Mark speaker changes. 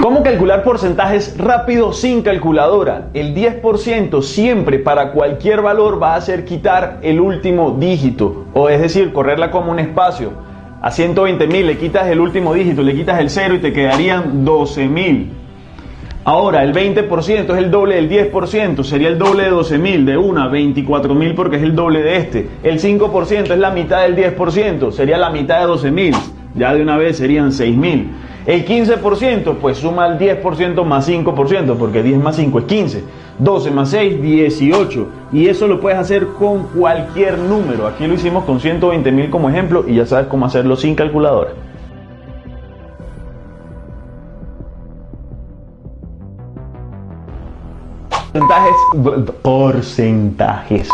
Speaker 1: ¿Cómo calcular porcentajes rápido sin calculadora? El 10% siempre para cualquier valor va a ser quitar el último dígito, o es decir, correrla como un espacio. A 120.000 le quitas el último dígito, le quitas el 0 y te quedarían 12.000. Ahora, el 20% es el doble del 10%, sería el doble de 12.000, de una, 24.000 porque es el doble de este. El 5% es la mitad del 10%, sería la mitad de 12.000, ya de una vez serían 6.000. El 15%, pues suma el 10% más 5%, porque 10 más 5 es 15. 12 más 6, 18. Y eso lo puedes hacer con cualquier número. Aquí lo hicimos con 120.000 como ejemplo y ya sabes cómo hacerlo sin calculadora. Porcentajes. Porcentajes.